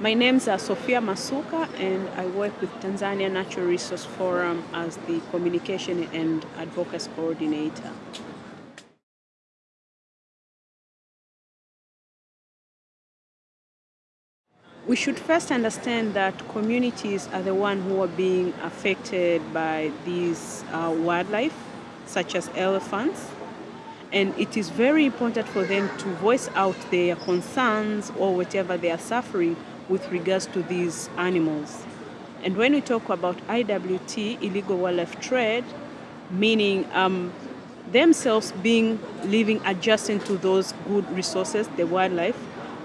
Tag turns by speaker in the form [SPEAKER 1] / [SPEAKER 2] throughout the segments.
[SPEAKER 1] My name's are Sophia Masuka and I work with Tanzania Natural Resource Forum as the Communication and Advocacy Coordinator. We should first understand that communities are the ones who are being affected by these uh, wildlife, such as elephants. And it is very important for them to voice out their concerns or whatever they are suffering with regards to these animals. And when we talk about IWT, illegal wildlife trade, meaning um, themselves being living adjacent to those good resources, the wildlife,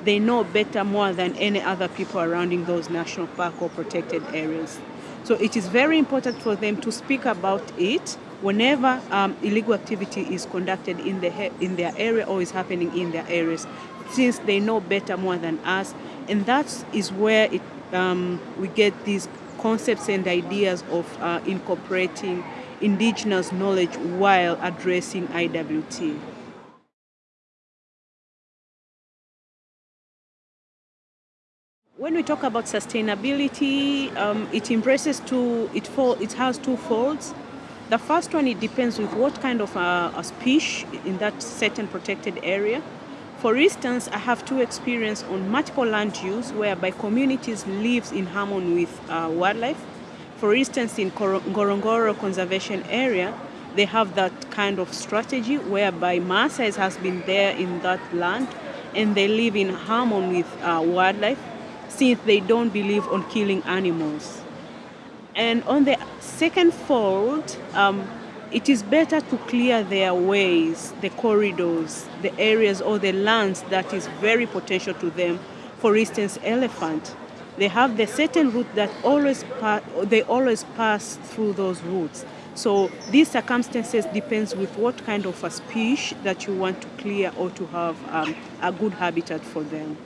[SPEAKER 1] they know better more than any other people around in those national park or protected areas. So it is very important for them to speak about it whenever um, illegal activity is conducted in, the, in their area or is happening in their areas, since they know better more than us. And that is where it, um, we get these concepts and ideas of uh, incorporating indigenous knowledge while addressing IWT. When we talk about sustainability, um, it embraces two, it, fall, it has two folds. The first one, it depends with what kind of a, a species in that certain protected area. For instance, I have two experience on multiple land use whereby communities live in harmony with uh, wildlife. For instance, in Ngorongoro Conservation Area, they have that kind of strategy whereby Maasai has been there in that land and they live in harmony with uh, wildlife since they don't believe on killing animals. And on the second fold, um, it is better to clear their ways, the corridors, the areas or the lands that is very potential to them. For instance, elephant. They have the certain route that always they always pass through those routes. So these circumstances depends with what kind of a species that you want to clear or to have um, a good habitat for them.